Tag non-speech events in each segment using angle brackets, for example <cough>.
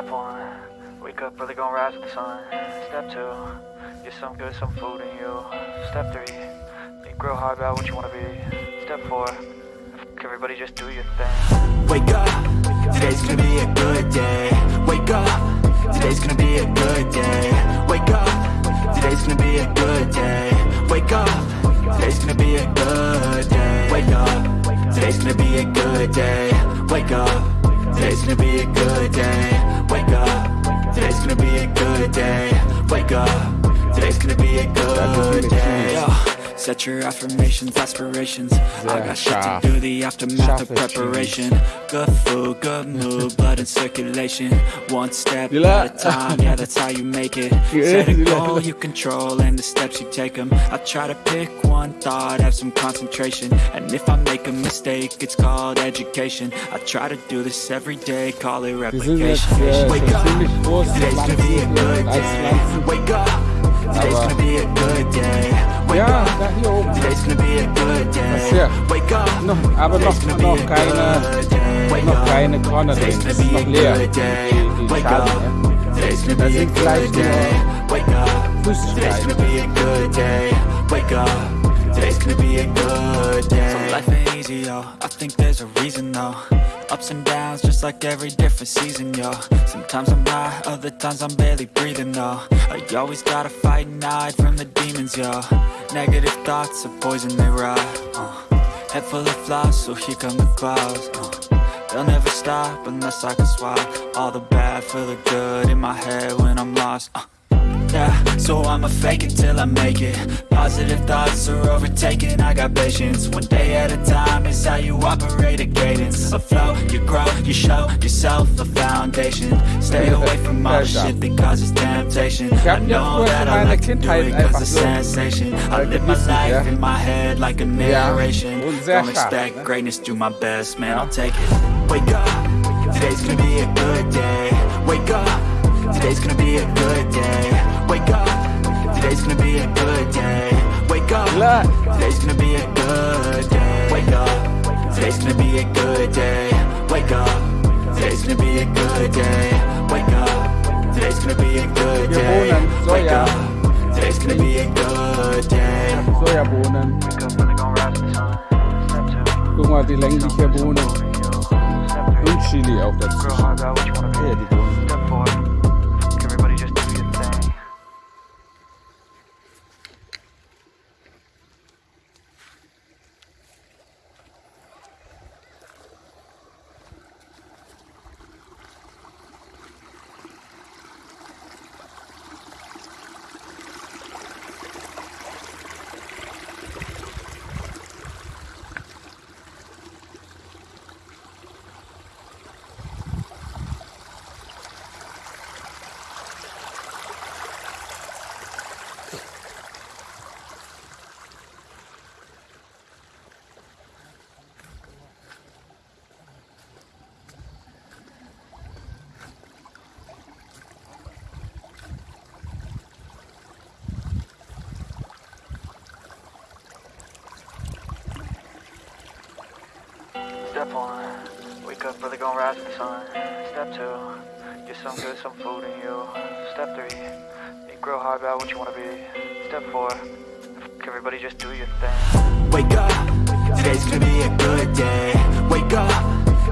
Step one, wake up early, gonna rise with the sun. Step two, get some good, some food in you. Step three, think real hard about what you wanna be. Step four, everybody just do your thing. Wake up, today's gonna be a good day. Wake up, today's gonna be a good day. Wake up, today's gonna be a good day. Wake up, today's gonna be a good day. Wake up, today's gonna be a good day. Wake up, today's gonna be a good day. Wake up, today's gonna be a good day. Wake up, today's gonna be a good day. Set your affirmations, aspirations. I got shit to do, the aftermath of preparation. Good food, good mood, blood in circulation. One step at a time, yeah, that's how you make it. <laughs> Set a goal you control and the steps you take them. I try to pick one thought, have some concentration. And if I make a mistake, it's called education. I try to do this every day, call it replication. Wake up. Today's gonna be a good day. Wake up. Today's gonna be a good day. Wake ja, up. daar hier oben. Today's gonna be a good day. Ja. Wake up. Noch, aber noch, noch keine, noch keine Corner Dings. Noch leer. Die, die Schale, ne? Da sind gleich. Today's gonna be a good day. Wake up. Today's gonna be a good day. Yo. I think there's a reason, though. Ups and downs, just like every different season, yo. Sometimes I'm high, other times I'm barely breathing, though. I always gotta fight and hide from the demons, yo. Negative thoughts are poison, they rot. Uh. Head full of flies, so here come the clouds. Uh. They'll never stop unless I can swap all the bad for the good in my head when I'm lost. Uh. Yeah, so I'ma fake it till I make it. Positive thoughts are overtaken, I got patience. One day at a time is how you operate a cadence. A flow, you grow, you show yourself a foundation. Stay away from all the shit that causes temptation. I know that I like to do it cause it's sensation. I live my life in my head like a narration. Don't expect greatness, do my best, man, I'll take it. Wake up, today's gonna be a good day. Wake up. Today's gonna be a good day. Wake up. Today's gonna be a good day. Wake up. Klar. Today's gonna be a good day. Wake up. Today's gonna be a good day. Wake up. Today's gonna be a good day. Wake up. Today's gonna be a good Wir day. wohnen Wake Soja. up. Today's gonna be a good day. Sojabohnen. Wake up early, gonna rise with the sun. Step two, Guck mal, wie lange die hier wohnen. food in you. Step three, Und Chili auch think real dazu. hard about what you wanna be. Ja, die wohnen. Step four, everybody just do your thing. Step one, wake up early, gonna rise with the sun. Step two, get some good, some food in you. Step three, think real hard about what you wanna be. Step four, everybody just do your thing. Wake up, today's gonna be a good day. Wake up,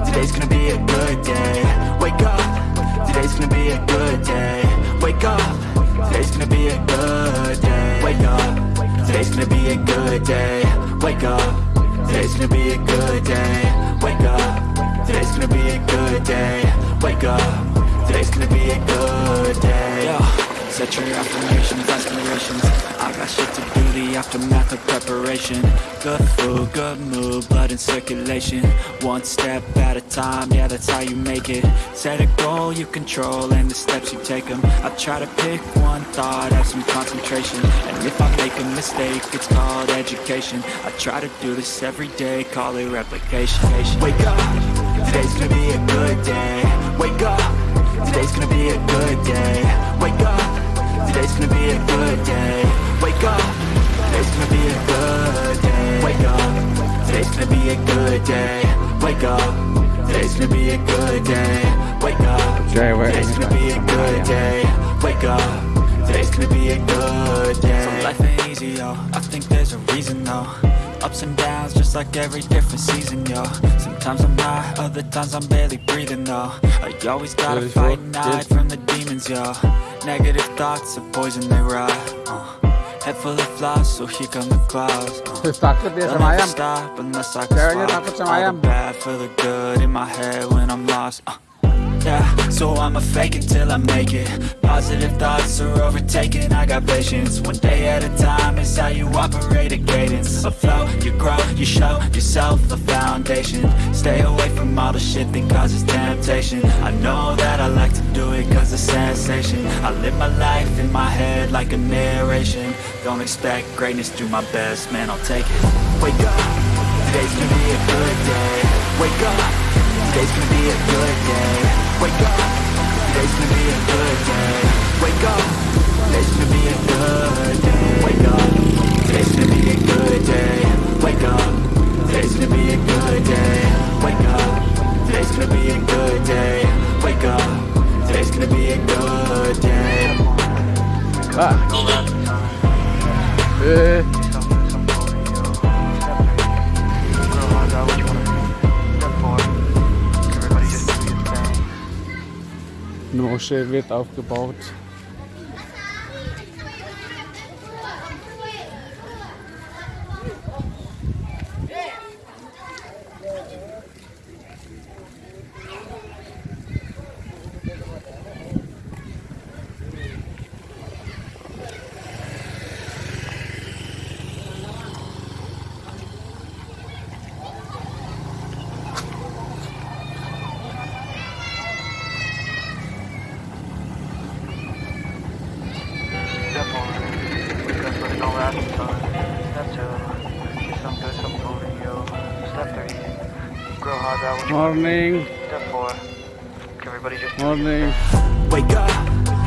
today's gonna be a good day. Wake up, today's gonna be a good day. Wake up, today's gonna be a good day. Wake up, today's gonna be a good day. Wake up, today's gonna be a good day. Wake up, today's gonna be a good day. Wake up, today's gonna be a good day. Set your affirmations, aspirations. I got shit to do, the aftermath of preparation. Good food, good mood, blood in circulation. One step at a time, yeah, that's how you make it. Set a goal you control and the steps you take them. I try to pick one thought, have some concentration. And if I make a mistake, it's called education. I try to do this every day, call it replication. Wake up, today's gonna be a good day. Wake up, today's gonna be a good day. Wake up, today's gonna be a good day. Wake up, today's gonna be a good day. Wake up, today's gonna be a good day. Wake up, today's gonna be a good day. Wake up. Today's gonna be a good day. Wake up. Today's gonna be a good day. So life ain't easy, yo. I think there's a reason, though. Ups and downs, just like every different season, yo. Sometimes I'm high, other times I'm barely breathing, though. I always gotta fight and hide from the demons, yo. Negative thoughts are poison, they rot. Uh. Head full of flies, so here come the clouds. Uh. They'll never stop unless I can Ceweknya swap takut sama all the bad for the good in my head when I'm lost. Uh, yeah, so I'ma fake it till I make it. Positive thoughts are overtaken. I got patience. One day at a time is how you operate a cadence. A flow, you grow, you show yourself a foundation. Stay away from all the shit that causes temptation. I know that I like to do it cause it's sensation. I live my life in my head like a narration. Don't expect greatness, do my best, man, I'll take it. Wake up, today's gonna be a good day. Wake up, today's gonna be a good day. Wake up, today's gonna be a good day. Wake up, today's gonna be a good day. Wake up, today's gonna be a good day. Wake up, today's gonna be a good day. Wake up, today's gonna be a good day. Wake up, today's gonna be a good day. Ah. Moschee wird aufgebaut. Morning, everybody just morning. Wake up,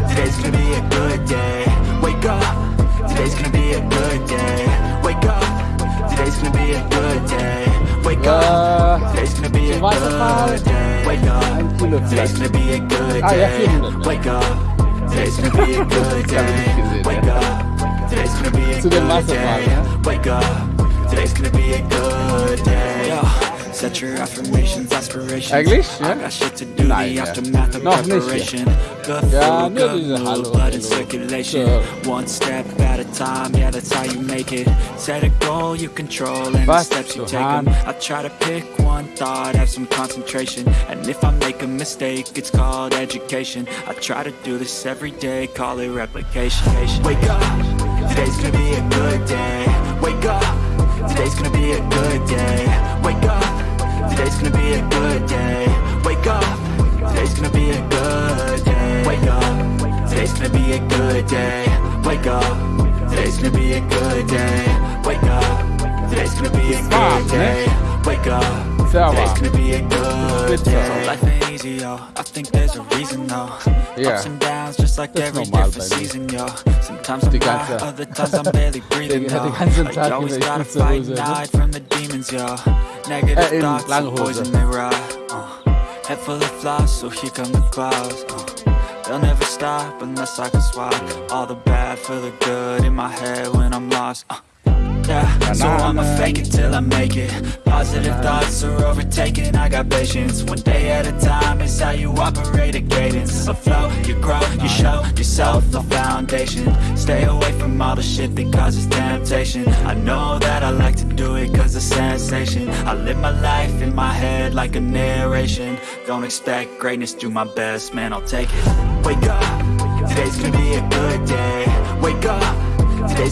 today's gonna be a good day. Wake up, today's gonna be a good day. Wake up, today's gonna be a good day. Wake up, Äh, today's gonna be a good day. Wake up, today's gonna be a good Ah, day. Wake up, today's gonna be a good Das hab ich nicht day. Wake up, today's gonna be a good day. Wake up, today's gonna be a good day. Set your affirmations, aspirations. Eigentlich, I ja? got shit to do, Nein, the ja. aftermath of Noch nicht, ja. Nur diese Hallo, blood in circulation. So. One step at a time, yeah, that's how you make it. Set a goal you control and the steps you take 'em. Hahn? I try to pick one thought, have some concentration. And if I make a mistake, it's called education. I try to do this every day, call it replication. Wake up, today's gonna be a good day. Wake up, today's gonna be a good day. Wake up, good day. Wake up, today's gonna be a good day. Wake up, today's gonna be a good day. Wake up, today's gonna be a good day. Life ain't easy, yo. I think there's a reason, though. Ups and downs, just like Das every normal different season, yo. Sometimes I'm high, other times I'm barely <laughs> breathing, yo. I always gotta fight and hide from the demons, yo. Negative thoughts lange are Hose. poison, they rot. Uh, head full of flies, so here come the clouds. Uh, they'll never stop unless I can swap all the bad for the good in my head when I'm lost. Uh, yeah, so I'ma fake it till I make it. Positive thoughts are overtaken. I got patience. One day at a time is how you operate a cadence. A flow, you grow, you show yourself the foundation. Stay away from all the shit that causes temptation. I know that I like to do it cause it's sensation. I live my life in my head like a narration. Don't expect greatness, do my best, man, I'll take it. Wake up, today's gonna be a good day. Wake up, today's